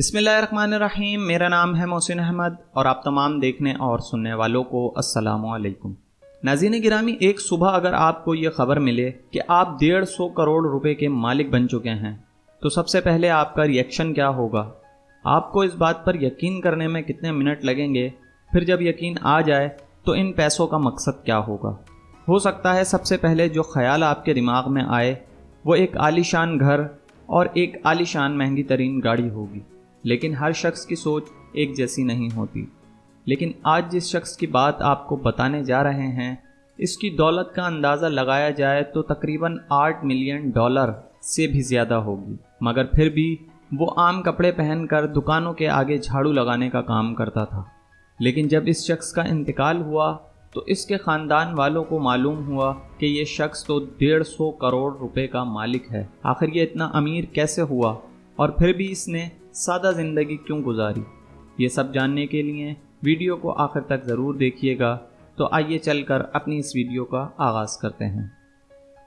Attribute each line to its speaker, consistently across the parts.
Speaker 1: بسم اللہ الرحمن الرحیم، میرا نام ہے محسن احمد اور آپ تمام دیکھنے اور سننے والوں کو السلام علیکم۔ ناظرین گرامی، ایک صبح اگر آپ کو یہ خبر ملے کہ آپ ڈیڑھ سو کروڑ روپے کے مالک بن چکے ہیں، تو سب سے پہلے آپ کا ریئیکشن کیا ہوگا؟ آپ کو اس بات پر یقین کرنے میں کتنے منٹ لگیں گے؟ پھر جب یقین آ جائے تو ان پیسوں کا مقصد کیا ہوگا؟ ہو سکتا ہے سب سے پہلے جو خیال آپ کے دماغ میں آئے، وہ ایک عالیشان گھر اور ایک عالیشان مہنگی ترین گاڑی ہوگی۔ لیکن ہر شخص کی سوچ ایک جیسی نہیں ہوتی۔ لیکن آج جس شخص کی بات آپ کو بتانے جا رہے ہیں، اس کی دولت کا اندازہ لگایا جائے تو تقریباً آٹھ ملین ڈالر سے بھی زیادہ ہوگی۔ مگر پھر بھی وہ عام کپڑے پہن کر دکانوں کے آگے جھاڑو لگانے کا کام کرتا تھا۔ لیکن جب اس شخص کا انتقال ہوا تو اس کے خاندان والوں کو معلوم ہوا کہ یہ شخص تو ڈیڑھ سو کروڑ روپے کا مالک ہے۔ آخر یہ اتنا امیر کیسے ہوا؟ اور پھر بھی اس نے سادہ زندگی کیوں گزاری؟ یہ سب جاننے کے لیے ویڈیو کو آخر تک ضرور دیکھیے گا۔ تو آئیے چل کر اپنی اس ویڈیو کا آغاز کرتے ہیں۔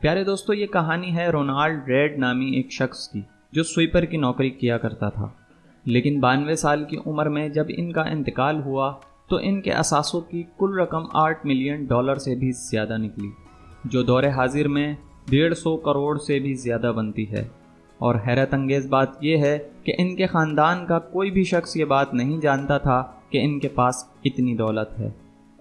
Speaker 1: پیارے دوستو، یہ کہانی ہے رونالڈ ریڈ نامی ایک شخص کی، جو سویپر کی نوکری کیا کرتا تھا۔ لیکن بانوے سال کی عمر میں جب ان کا انتقال ہوا، تو ان کے اثاثوں کی کل رقم آٹھ ملین ڈالر سے بھی زیادہ نکلی، جو دور حاضر میں ڈیڑھ سو کروڑ سے بھی زیادہ بنتی ہے۔ اور حیرت انگیز بات یہ ہے کہ ان کے خاندان کا کوئی بھی شخص یہ بات نہیں جانتا تھا کہ ان کے پاس اتنی دولت ہے۔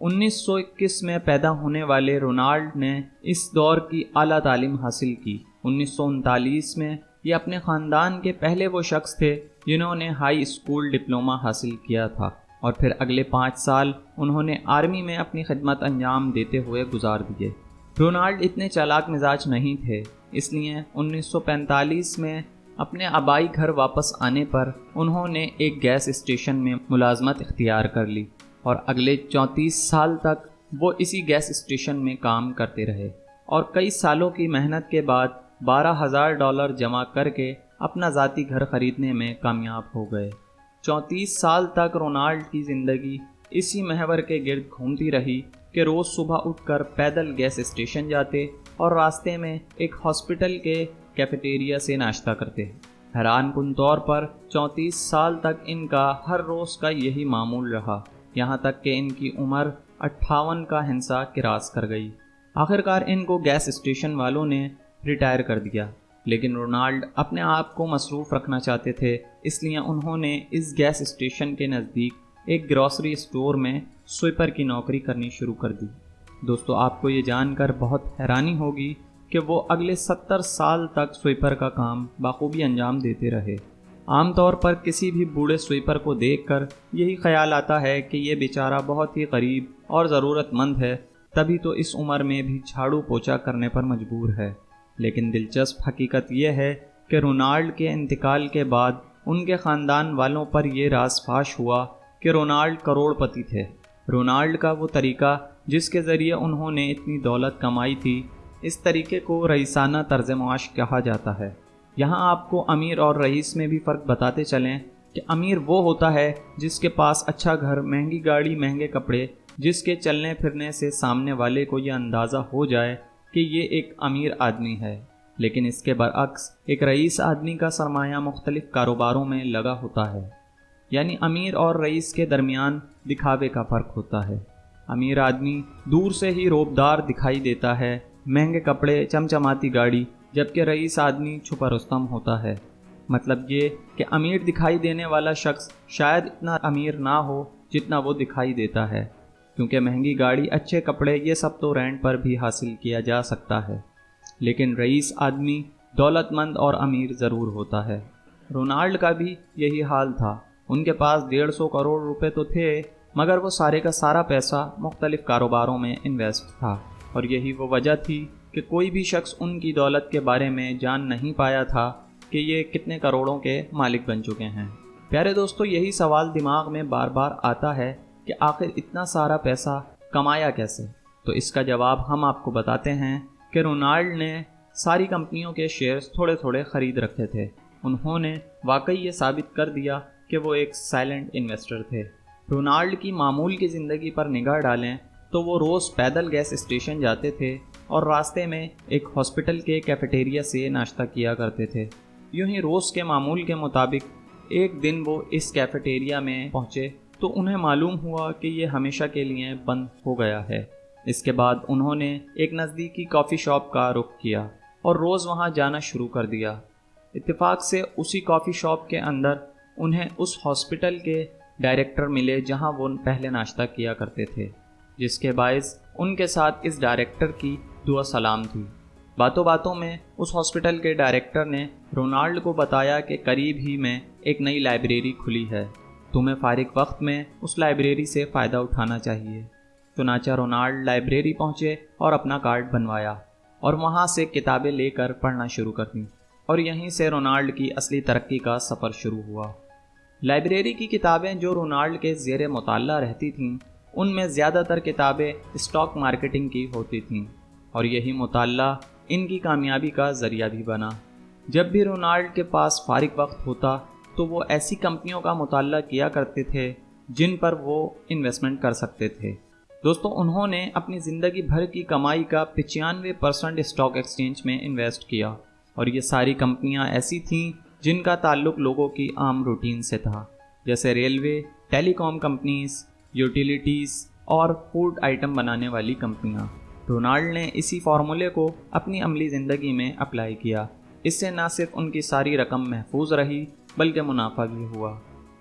Speaker 1: انیس سو اکیس میں پیدا ہونے والے رونالڈ نے اس دور کی اعلیٰ تعلیم حاصل کی۔ انیس سو انتالیس میں یہ اپنے خاندان کے پہلے وہ شخص تھے جنہوں نے ہائی اسکول ڈپلوما حاصل کیا تھا۔ اور پھر اگلے پانچ سال انہوں نے آرمی میں اپنی خدمت انجام دیتے ہوئے گزار دیے۔ رونالڈ اتنے چالاک مزاج نہیں تھے، اس لیے انیس سو پینتالیس میں اپنے آبائی گھر واپس آنے پر انہوں نے ایک گیس اسٹیشن میں ملازمت اختیار کر لی اور اگلے چونتیس سال تک وہ اسی گیس اسٹیشن میں کام کرتے رہے اور کئی سالوں کی محنت کے بعد بارہ ہزار ڈالر جمع کر کے اپنا ذاتی گھر خریدنے میں کامیاب ہو گئے۔ چونتیس سال تک رونالڈ کی زندگی اسی محور کے گرد گھومتی رہی کہ روز صبح اٹھ کر پیدل گیس اسٹیشن جاتے اور راستے میں ایک ہاسپٹل کے کیفیٹیریا سے ناشتہ کرتے۔ حیران کن طور پر چونتیس سال تک ان کا ہر روز کا یہی معمول رہا، یہاں تک کہ ان کی عمر اٹھاون کا ہنسا کراس کر گئی۔ آخرکار ان کو گیس اسٹیشن والوں نے ریٹائر کر دیا، لیکن رونالڈ اپنے آپ کو مصروف رکھنا چاہتے تھے، اس لیے انہوں نے اس گیس اسٹیشن کے نزدیک ایک گروسری اسٹور میں سویپر کی نوکری کرنی شروع کر دی۔ دوستو، آپ کو یہ جان کر بہت حیرانی ہوگی کہ وہ اگلے ستر سال تک سویپر کا کام بخوبی انجام دیتے رہے۔ عام طور پر کسی بھی بوڑھے سویپر کو دیکھ کر یہی خیال آتا ہے کہ یہ بیچارہ بہت ہی قریب اور ضرورت مند ہے، تبھی تو اس عمر میں بھی جھاڑو پوچھا کرنے پر مجبور ہے۔ لیکن دلچسپ حقیقت یہ ہے کہ رونالڈ کے انتقال کے بعد ان کے خاندان والوں پر یہ راز فاش ہوا کہ رونالڈ کروڑ پتی تھے۔ رونالڈ کا وہ طریقہ جس کے ذریعے انہوں نے اتنی دولت کمائی تھی، اس طریقے کو رئیسانہ طرز معاش کہا جاتا ہے۔ یہاں آپ کو امیر اور رئیس میں بھی فرق بتاتے چلیں کہ امیر وہ ہوتا ہے جس کے پاس اچھا گھر، مہنگی گاڑی، مہنگے کپڑے، جس کے چلنے پھرنے سے سامنے والے کو یہ اندازہ ہو جائے کہ یہ ایک امیر آدمی ہے۔ لیکن اس کے برعکس، ایک رئیس آدمی کا سرمایہ مختلف کاروباروں میں لگا ہوتا ہے۔ یعنی امیر اور رئیس کے درمیان دکھاوے کا فرق ہوتا ہے۔ امیر آدمی دور سے ہی روبدار دکھائی دیتا ہے، مہنگے کپڑے، چمچماتی گاڑی، جبکہ رئیس آدمی چھپا رستم ہوتا ہے۔ مطلب یہ کہ امیر دکھائی دینے والا شخص شاید اتنا امیر نہ ہو جتنا وہ دکھائی دیتا ہے، کیونکہ مہنگی گاڑی، اچھے کپڑے، یہ سب تو رینٹ پر بھی حاصل کیا جا سکتا ہے۔ لیکن رئیس آدمی دولت مند اور امیر ضرور ہوتا ہے۔ رونالڈ کا بھی یہی حال تھا۔ ان کے پاس ڈیڑھ سو کروڑ روپے تو تھے، مگر وہ سارے کا سارا پیسہ مختلف کاروباروں میں انویسٹ تھا۔ اور یہی وہ وجہ تھی کہ کوئی بھی شخص ان کی دولت کے بارے میں جان نہیں پایا تھا کہ یہ کتنے کروڑوں کے مالک بن چکے ہیں۔ پیارے دوستو، یہی سوال دماغ میں بار بار آتا ہے کہ آخر اتنا سارا پیسہ کمایا کیسے؟ تو اس کا جواب ہم آپ کو بتاتے ہیں کہ رونالڈ نے ساری کمپنیوں کے شیئرز تھوڑے تھوڑے خرید رکھے تھے۔ انہوں نے واقعی یہ ثابت کر دیا کہ وہ ایک سائلنٹ انویسٹر تھے۔ رونالڈ کی معمول کی زندگی پر نگاہ ڈالیں تو وہ روز پیدل گیس اسٹیشن جاتے تھے اور راستے میں ایک ہاسپٹل کے کیفیٹیریا سے ناشتہ کیا کرتے تھے۔ یوں ہی روز کے معمول کے مطابق ایک دن وہ اس کیفیٹیریا میں پہنچے تو انہیں معلوم ہوا کہ یہ ہمیشہ کے لیے بند ہو گیا ہے۔ اس کے بعد انہوں نے ایک نزدیکی کافی شاپ کا رخ کیا اور روز وہاں جانا شروع کر دیا۔ اتفاق سے اسی کافی شاپ کے اندر انہیں اس ہاسپٹل کے ڈائریکٹر ملے جہاں وہ پہلے ناشتہ کیا کرتے تھے، جس کے باعث ان کے ساتھ اس ڈائریکٹر کی دعا سلام تھی۔ باتوں باتوں میں اس ہاسپٹل کے ڈائریکٹر نے رونالڈ کو بتایا کہ قریب ہی میں ایک نئی لائبریری کھلی ہے۔ تمہیں فارغ وقت میں اس لائبریری سے فائدہ اٹھانا چاہیے۔ چنانچہ رونالڈ لائبریری پہنچے اور اپنا کارڈ بنوایا اور وہاں سے کتابیں لے کر پڑھنا شروع کر دیں اور یہیں سے رونالڈ کی اصلی ترقی کا سفر شروع ہوا۔ لائبریری کی کتابیں جو رونالڈ کے زیر مطالعہ رہتی تھیں، ان میں زیادہ تر کتابیں اسٹاک مارکیٹنگ کی ہوتی تھیں، اور یہی مطالعہ ان کی کامیابی کا ذریعہ بھی بنا۔ جب بھی رونالڈ کے پاس فارغ وقت ہوتا، تو وہ ایسی کمپنیوں کا مطالعہ کیا کرتے تھے جن پر وہ انویسٹمنٹ کر سکتے تھے۔ دوستو، انہوں نے اپنی زندگی بھر کی کمائی کا پچانوے پرسنٹ اسٹاک ایکسچینج میں انویسٹ کیا، اور یہ ساری کمپنیاں ایسی تھیں جن کا تعلق لوگوں کی عام روٹین سے تھا، جیسے railway telecom companies, utilities اور فوڈ آئٹم بنانے والی کمپنیاں۔ ڈونالڈ نے اسی فارمولے کو اپنی عملی زندگی میں اپلائی کیا۔ اس سے نہ صرف ان کی ساری رقم محفوظ رہی، بلکہ منافع بھی ہوا۔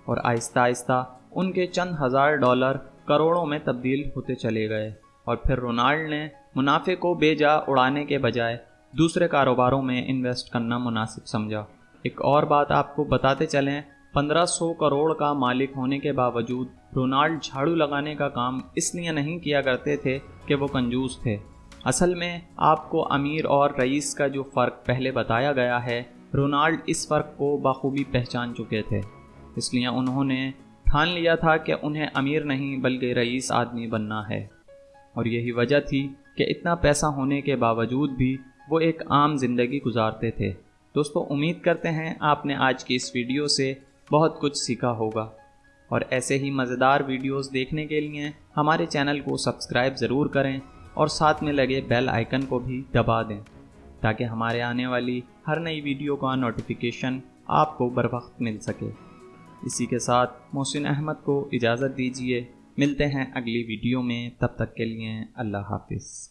Speaker 1: اور آہستہ آہستہ ان کے چند ہزار ڈالر کروڑوں میں تبدیل ہوتے چلے گئے۔ اور پھر رونالڈ نے منافع کو بے جا اڑانے کے بجائے دوسرے کاروباروں میں انویسٹ کرنا مناسب سمجھا۔ ایک اور بات آپ کو بتاتے چلیں، پندرہ سو کروڑ کا مالک ہونے کے باوجود رونالڈ جھاڑو لگانے کا کام اس لیے نہیں کیا کرتے تھے کہ وہ کنجوس تھے۔ اصل میں آپ کو امیر اور رئیس کا جو فرق پہلے بتایا گیا ہے، رونالڈ اس فرق کو بخوبی پہچان چکے تھے۔ اس لیے انہوں نے ٹھان لیا تھا کہ انہیں امیر نہیں بلکہ رئیس آدمی بننا ہے۔ اور یہی وجہ تھی کہ اتنا پیسہ ہونے کے باوجود بھی وہ ایک عام زندگی گزارتے تھے۔ دوستو، امید کرتے ہیں آپ نے آج کی اس ویڈیو سے بہت کچھ سیکھا ہوگا۔ اور ایسے ہی مزیدار ویڈیوز دیکھنے کے لیے ہمارے چینل کو سبسکرائب ضرور کریں اور ساتھ میں لگے بیل آئیکن کو بھی دبا دیں تاکہ ہمارے آنے والی ہر نئی ویڈیو کا نوٹیفیکیشن آپ کو بر وقت مل سکے۔ اسی کے ساتھ محسن احمد کو اجازت دیجیے ملتے ہیں اگلی ویڈیو میں، تب تک کے لیے اللہ حافظ۔